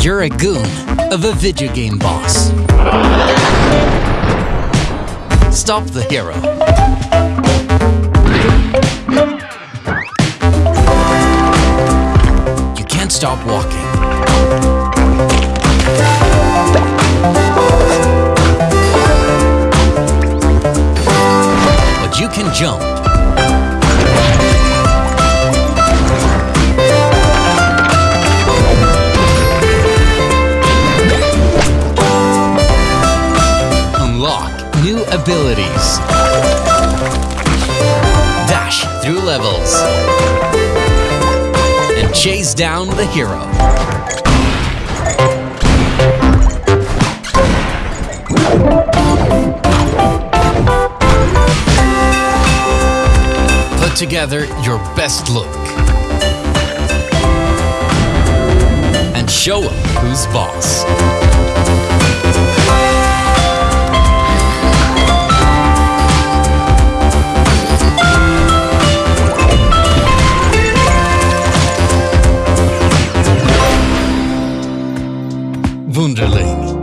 You're a goon of a video game boss. Stop the hero. You can't stop walking. But you can jump. New abilities. Dash through levels. And chase down the hero. Put together your best look. And show 'em who's boss. Wunderling.